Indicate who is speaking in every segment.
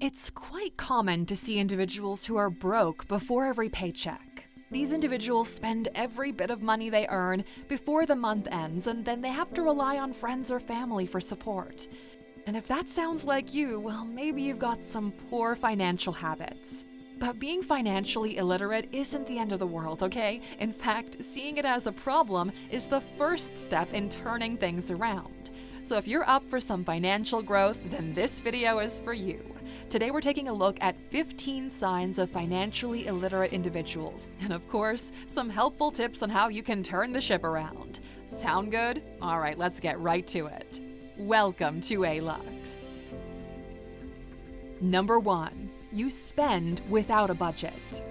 Speaker 1: It's quite common to see individuals who are broke before every paycheck. These individuals spend every bit of money they earn before the month ends, and then they have to rely on friends or family for support. And if that sounds like you, well, maybe you've got some poor financial habits. But being financially illiterate isn't the end of the world, okay? In fact, seeing it as a problem is the first step in turning things around. So if you're up for some financial growth, then this video is for you. Today we're taking a look at 15 signs of financially illiterate individuals, and of course, some helpful tips on how you can turn the ship around. Sound good? Alright, let's get right to it. Welcome to ALUX. Number 1. You spend without a budget.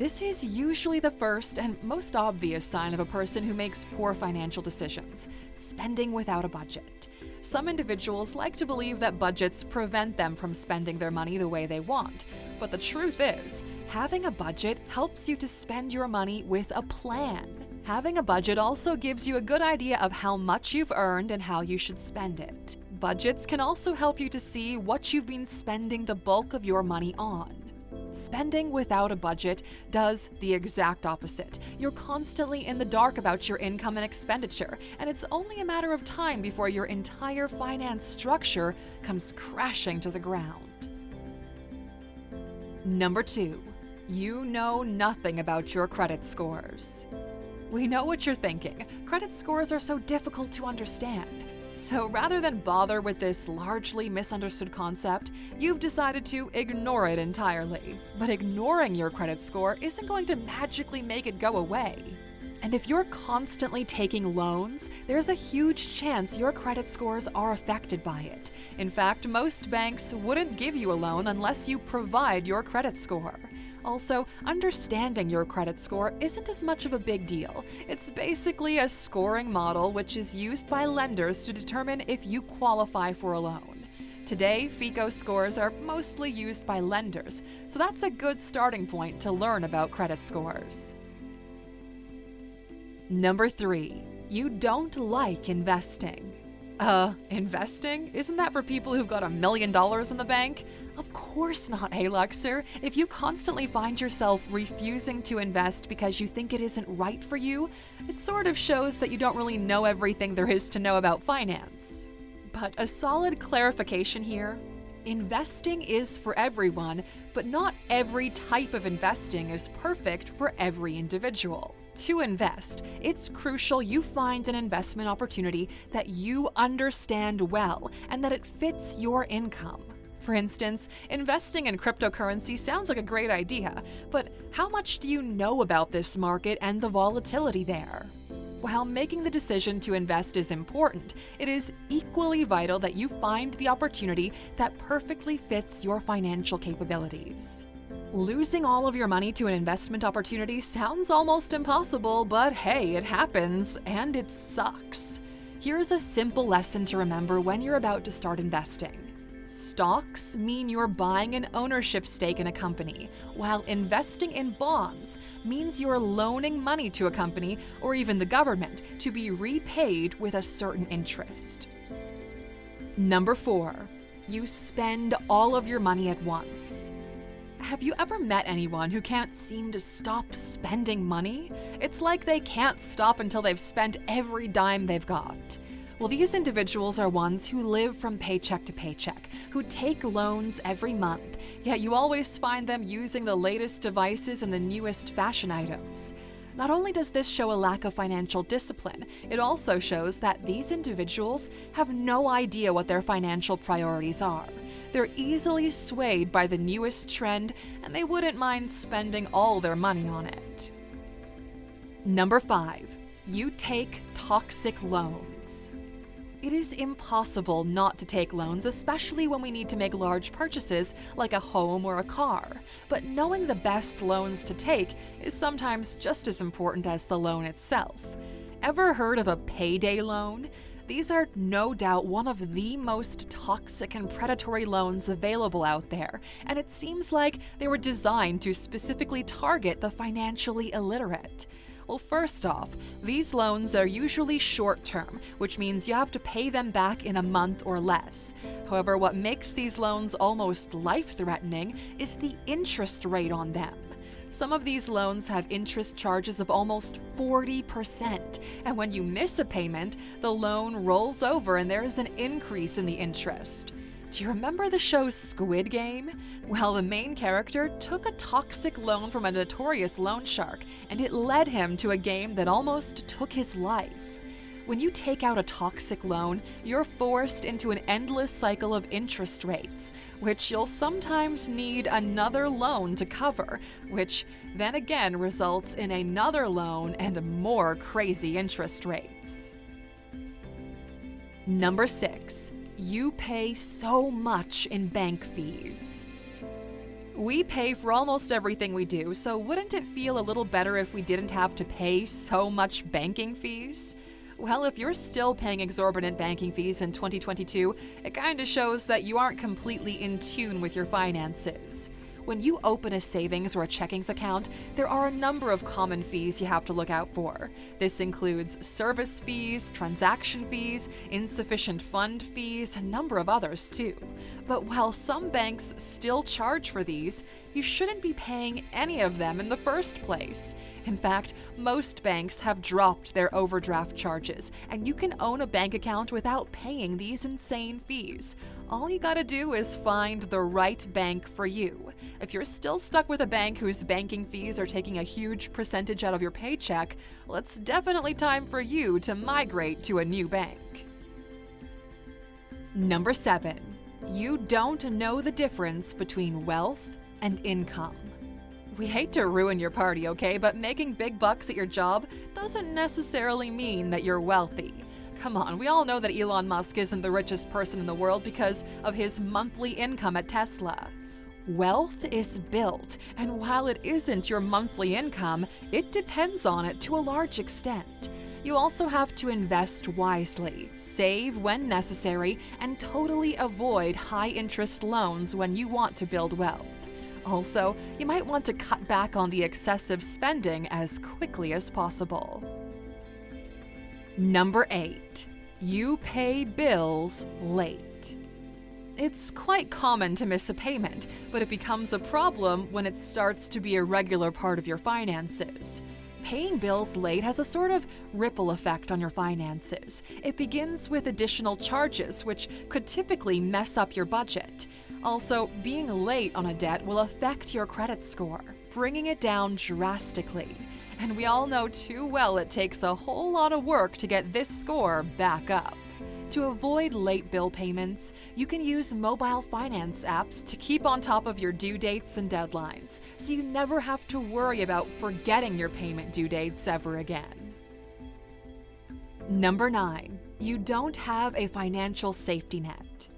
Speaker 1: This is usually the first and most obvious sign of a person who makes poor financial decisions spending without a budget. Some individuals like to believe that budgets prevent them from spending their money the way they want. But the truth is, having a budget helps you to spend your money with a plan. Having a budget also gives you a good idea of how much you've earned and how you should spend it. Budgets can also help you to see what you've been spending the bulk of your money on. Spending without a budget does the exact opposite. You're constantly in the dark about your income and expenditure, and it's only a matter of time before your entire finance structure comes crashing to the ground. Number 2. You know nothing about your credit scores. We know what you're thinking. Credit scores are so difficult to understand. So rather than bother with this largely misunderstood concept, you've decided to ignore it entirely. But ignoring your credit score isn't going to magically make it go away. And if you're constantly taking loans, there's a huge chance your credit scores are affected by it. In fact, most banks wouldn't give you a loan unless you provide your credit score. Also, understanding your credit score isn't as much of a big deal. It's basically a scoring model which is used by lenders to determine if you qualify for a loan. Today, FICO scores are mostly used by lenders, so that's a good starting point to learn about credit scores. Number 3. You don't like investing. Uh, investing? Isn't that for people who've got a million dollars in the bank? Of course not, Aluxer. If you constantly find yourself refusing to invest because you think it isn't right for you, it sort of shows that you don't really know everything there is to know about finance. But a solid clarification here investing is for everyone, but not every type of investing is perfect for every individual. To invest, it's crucial you find an investment opportunity that you understand well and that it fits your income. For instance, investing in cryptocurrency sounds like a great idea, but how much do you know about this market and the volatility there? While making the decision to invest is important, it is equally vital that you find the opportunity that perfectly fits your financial capabilities. Losing all of your money to an investment opportunity sounds almost impossible, but hey, it happens, and it sucks. Here's a simple lesson to remember when you're about to start investing. Stocks mean you're buying an ownership stake in a company, while investing in bonds means you're loaning money to a company or even the government to be repaid with a certain interest. Number 4. You spend all of your money at once. Have you ever met anyone who can't seem to stop spending money? It's like they can't stop until they've spent every dime they've got. Well, these individuals are ones who live from paycheck to paycheck, who take loans every month, yet you always find them using the latest devices and the newest fashion items. Not only does this show a lack of financial discipline, it also shows that these individuals have no idea what their financial priorities are. They're easily swayed by the newest trend, and they wouldn't mind spending all their money on it. Number 5. You take toxic loans. It is impossible not to take loans, especially when we need to make large purchases like a home or a car. But knowing the best loans to take is sometimes just as important as the loan itself. Ever heard of a payday loan? These are no doubt one of the most toxic and predatory loans available out there, and it seems like they were designed to specifically target the financially illiterate. Well, first off, these loans are usually short term, which means you have to pay them back in a month or less. However, what makes these loans almost life threatening is the interest rate on them. Some of these loans have interest charges of almost 40%, and when you miss a payment, the loan rolls over and there is an increase in the interest. Do you remember the show Squid Game? Well, the main character took a toxic loan from a notorious loan shark, and it led him to a game that almost took his life. When you take out a toxic loan, you're forced into an endless cycle of interest rates, which you'll sometimes need another loan to cover, which then again results in another loan and more crazy interest rates. Number 6. You pay so much in bank fees. We pay for almost everything we do, so wouldn't it feel a little better if we didn't have to pay so much banking fees? Well, if you're still paying exorbitant banking fees in 2022, it kinda shows that you aren't completely in tune with your finances. When you open a savings or a checkings account, there are a number of common fees you have to look out for. This includes service fees, transaction fees, insufficient fund fees, a number of others too. But while some banks still charge for these, you shouldn't be paying any of them in the first place. In fact, most banks have dropped their overdraft charges, and you can own a bank account without paying these insane fees. All you gotta do is find the right bank for you. If you're still stuck with a bank whose banking fees are taking a huge percentage out of your paycheck, well, it's definitely time for you to migrate to a new bank. Number 7. You don't know the difference between wealth and income. We hate to ruin your party, okay, but making big bucks at your job doesn't necessarily mean that you're wealthy. Come on, we all know that Elon Musk isn't the richest person in the world because of his monthly income at Tesla. Wealth is built, and while it isn't your monthly income, it depends on it to a large extent. You also have to invest wisely, save when necessary, and totally avoid high interest loans when you want to build wealth. Also, you might want to cut back on the excessive spending as quickly as possible. Number 8. You pay bills late. It's quite common to miss a payment, but it becomes a problem when it starts to be a regular part of your finances. Paying bills late has a sort of ripple effect on your finances. It begins with additional charges, which could typically mess up your budget. Also, being late on a debt will affect your credit score, bringing it down drastically. And we all know too well it takes a whole lot of work to get this score back up. To avoid late bill payments, you can use mobile finance apps to keep on top of your due dates and deadlines, so you never have to worry about forgetting your payment due dates ever again. Number 9. You don't have a financial safety net.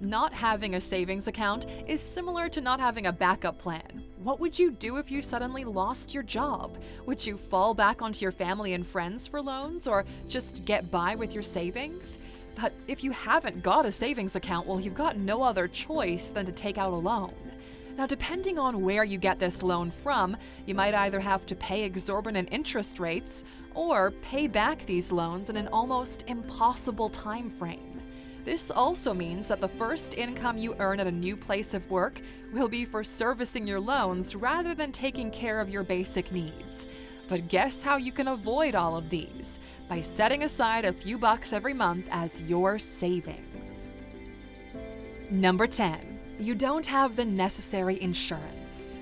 Speaker 1: Not having a savings account is similar to not having a backup plan. What would you do if you suddenly lost your job? Would you fall back onto your family and friends for loans or just get by with your savings? But if you haven't got a savings account, well, you've got no other choice than to take out a loan. Now, depending on where you get this loan from, you might either have to pay exorbitant interest rates or pay back these loans in an almost impossible time frame. This also means that the first income you earn at a new place of work will be for servicing your loans rather than taking care of your basic needs. But guess how you can avoid all of these? By setting aside a few bucks every month as your savings. Number 10. You don't have the necessary insurance.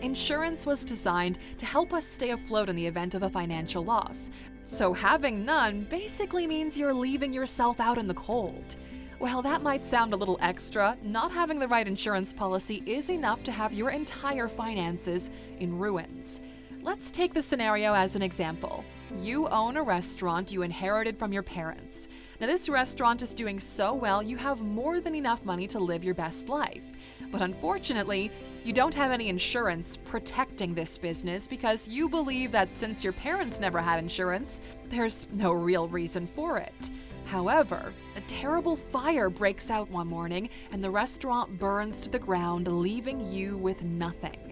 Speaker 1: Insurance was designed to help us stay afloat in the event of a financial loss, so having none basically means you're leaving yourself out in the cold. While that might sound a little extra, not having the right insurance policy is enough to have your entire finances in ruins. Let's take the scenario as an example. You own a restaurant you inherited from your parents. Now, this restaurant is doing so well, you have more than enough money to live your best life. But unfortunately, you don't have any insurance protecting this business because you believe that since your parents never had insurance, there's no real reason for it. However, a terrible fire breaks out one morning and the restaurant burns to the ground, leaving you with nothing.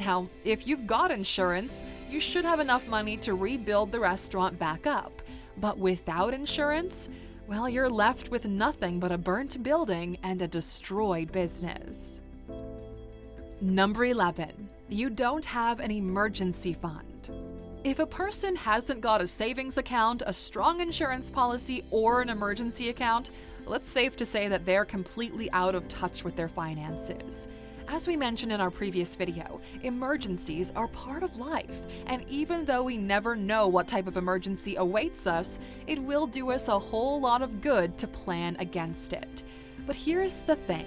Speaker 1: Now, if you've got insurance, you should have enough money to rebuild the restaurant back up. But without insurance, well, you're left with nothing but a burnt building and a destroyed business. Number 11. You don't have an emergency fund. If a person hasn't got a savings account, a strong insurance policy, or an emergency account, well, it's safe to say that they're completely out of touch with their finances. As we mentioned in our previous video, emergencies are part of life, and even though we never know what type of emergency awaits us, it will do us a whole lot of good to plan against it. But here's the thing.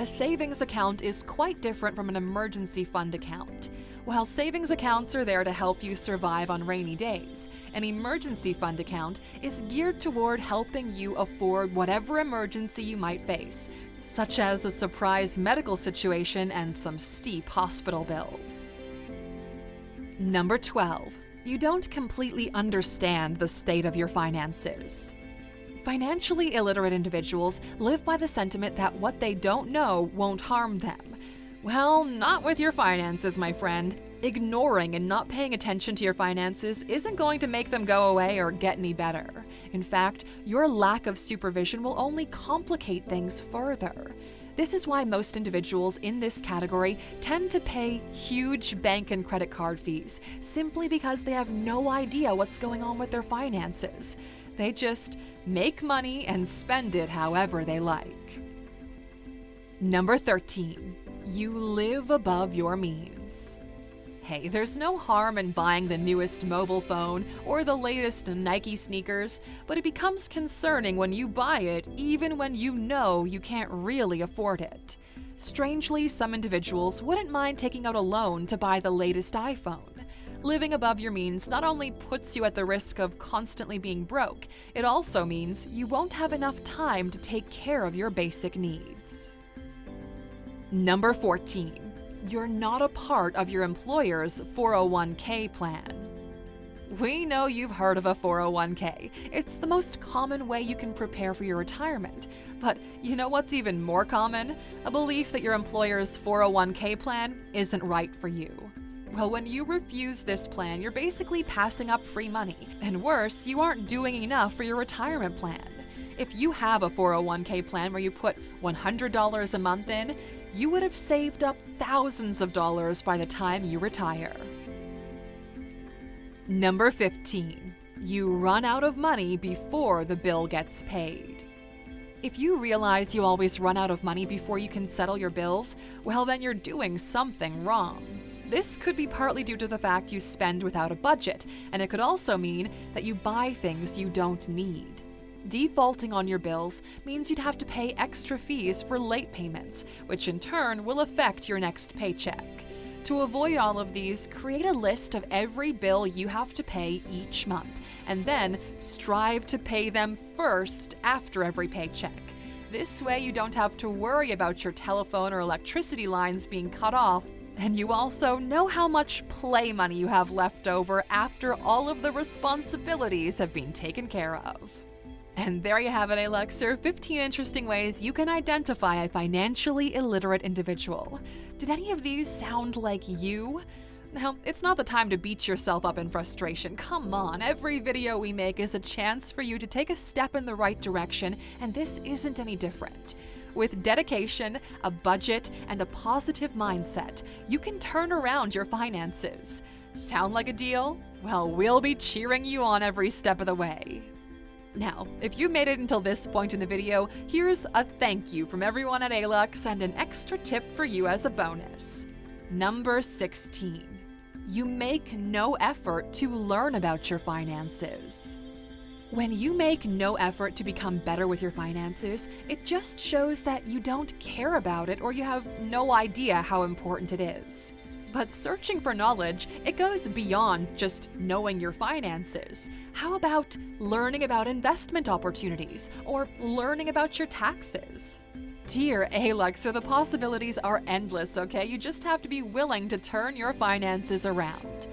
Speaker 1: A savings account is quite different from an emergency fund account. While savings accounts are there to help you survive on rainy days, an emergency fund account is geared toward helping you afford whatever emergency you might face, such as a surprise medical situation and some steep hospital bills. Number 12. You don't completely understand the state of your finances. Financially illiterate individuals live by the sentiment that what they don't know won't harm them. Well, not with your finances, my friend. Ignoring and not paying attention to your finances isn't going to make them go away or get any better. In fact, your lack of supervision will only complicate things further. This is why most individuals in this category tend to pay huge bank and credit card fees, simply because they have no idea what's going on with their finances. They just make money and spend it however they like. Number 13. You live above your means. Hey, there's no harm in buying the newest mobile phone or the latest Nike sneakers, but it becomes concerning when you buy it even when you know you can't really afford it. Strangely, some individuals wouldn't mind taking out a loan to buy the latest iPhone. Living above your means not only puts you at the risk of constantly being broke, it also means you won't have enough time to take care of your basic needs. Number 14. You're not a part of your employer's 401k plan. We know you've heard of a 401k. It's the most common way you can prepare for your retirement. But you know what's even more common? A belief that your employer's 401k plan isn't right for you. Well, when you refuse this plan, you're basically passing up free money. And worse, you aren't doing enough for your retirement plan. If you have a 401k plan where you put $100 a month in, you would have saved up thousands of dollars by the time you retire. Number 15. You run out of money before the bill gets paid. If you realize you always run out of money before you can settle your bills, well, then you're doing something wrong. This could be partly due to the fact you spend without a budget, and it could also mean that you buy things you don't need. Defaulting on your bills means you'd have to pay extra fees for late payments, which in turn will affect your next paycheck. To avoid all of these, create a list of every bill you have to pay each month, and then strive to pay them first after every paycheck. This way, you don't have to worry about your telephone or electricity lines being cut off and you also know how much play money you have left over after all of the responsibilities have been taken care of. And there you have it, Aluxer 15 interesting ways you can identify a financially illiterate individual. Did any of these sound like you? Now, it's not the time to beat yourself up in frustration. Come on, every video we make is a chance for you to take a step in the right direction, and this isn't any different. With dedication, a budget, and a positive mindset, you can turn around your finances. Sound like a deal? Well, we'll be cheering you on every step of the way. Now, if you made it until this point in the video, here's a thank you from everyone at Alux and an extra tip for you as a bonus. Number 16. You make no effort to learn about your finances. When you make no effort to become better with your finances, it just shows that you don't care about it or you have no idea how important it is. But searching for knowledge, it goes beyond just knowing your finances. How about learning about investment opportunities or learning about your taxes? Dear Aluxer, the possibilities are endless, okay? You just have to be willing to turn your finances around.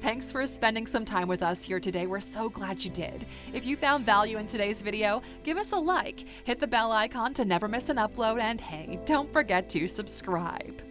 Speaker 1: Thanks for spending some time with us here today. We're so glad you did. If you found value in today's video, give us a like, hit the bell icon to never miss an upload, and hey, don't forget to subscribe.